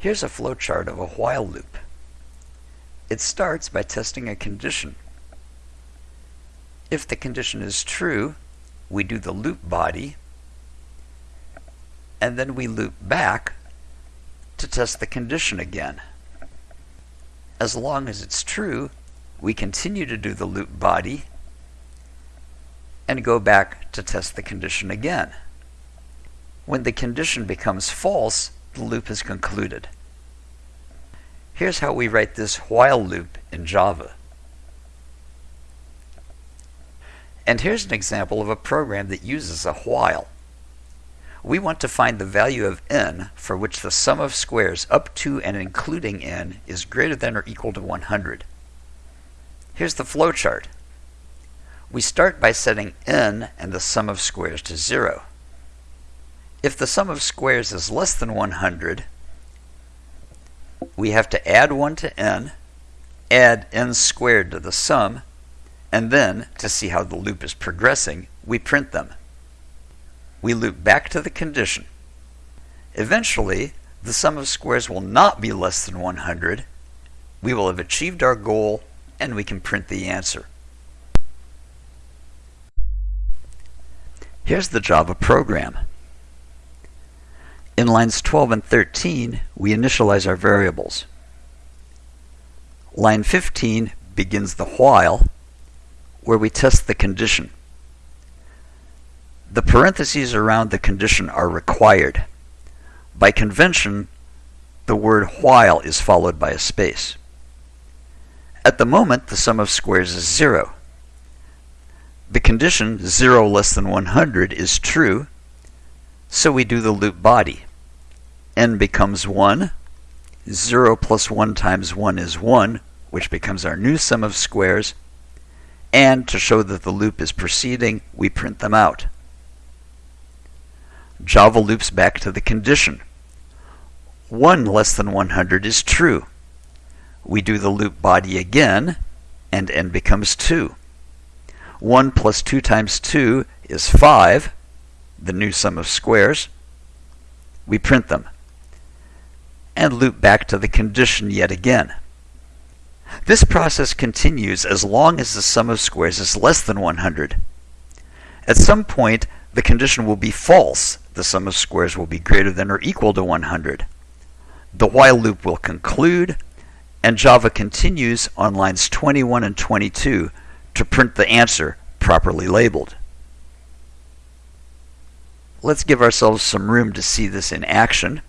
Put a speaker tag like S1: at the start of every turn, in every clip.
S1: Here's a flowchart of a while loop. It starts by testing a condition. If the condition is true, we do the loop body, and then we loop back to test the condition again. As long as it's true, we continue to do the loop body and go back to test the condition again. When the condition becomes false, the loop is concluded. Here's how we write this while loop in Java. And here's an example of a program that uses a while. We want to find the value of n for which the sum of squares up to and including n is greater than or equal to 100. Here's the flowchart. We start by setting n and the sum of squares to 0. If the sum of squares is less than 100, we have to add 1 to n, add n squared to the sum, and then, to see how the loop is progressing, we print them. We loop back to the condition. Eventually, the sum of squares will not be less than 100. We will have achieved our goal, and we can print the answer. Here's the Java program. In lines 12 and 13, we initialize our variables. Line 15 begins the while, where we test the condition. The parentheses around the condition are required. By convention, the word while is followed by a space. At the moment, the sum of squares is 0. The condition 0 less than 100 is true, so we do the loop body n becomes 1. 0 plus 1 times 1 is 1, which becomes our new sum of squares. And to show that the loop is proceeding, we print them out. Java loops back to the condition. 1 less than 100 is true. We do the loop body again, and n becomes 2. 1 plus 2 times 2 is 5, the new sum of squares. We print them and loop back to the condition yet again. This process continues as long as the sum of squares is less than 100. At some point, the condition will be false. The sum of squares will be greater than or equal to 100. The while loop will conclude, and Java continues on lines 21 and 22 to print the answer properly labeled. Let's give ourselves some room to see this in action.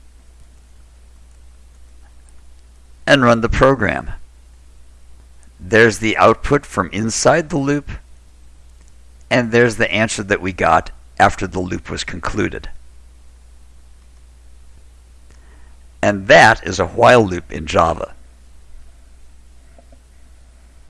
S1: And run the program. There's the output from inside the loop, and there's the answer that we got after the loop was concluded. And that is a while loop in Java.